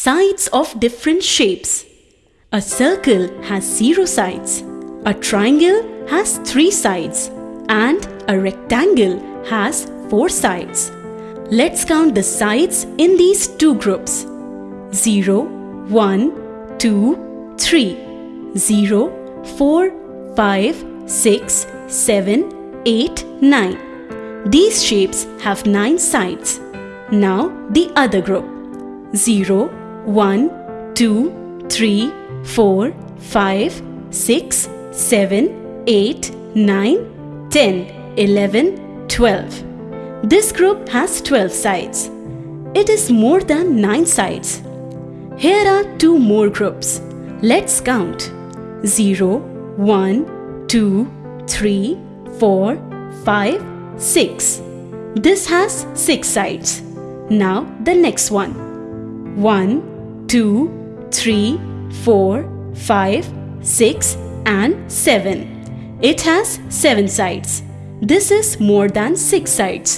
Sides of different shapes. A circle has zero sides. A triangle has three sides. And a rectangle has four sides. Let's count the sides in these two groups. 0, 1, 2, 3. 0, 4, 5, 6, 7, 8, 9. These shapes have 9 sides. Now the other group. 0, 1, 2, 3, 4, 5, 6, 7, 8, 9, 10, 11, 12. This group has 12 sides. It is more than 9 sides. Here are two more groups. Let's count. 0, 1, 2, 3, 4, 5, 6. This has 6 sides. Now the next one. 1, 2, 3, 4, 5, 6 and 7. It has 7 sides. This is more than 6 sides.